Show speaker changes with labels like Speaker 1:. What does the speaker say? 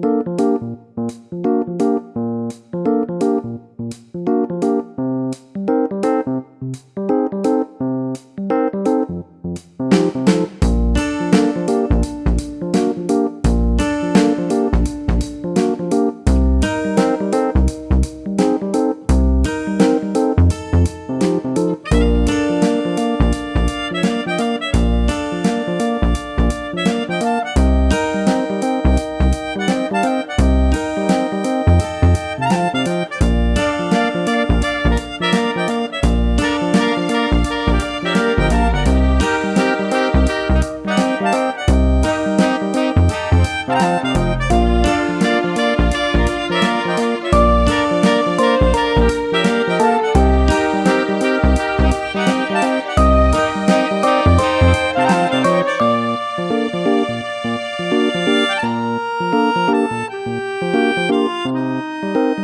Speaker 1: Thank you. Música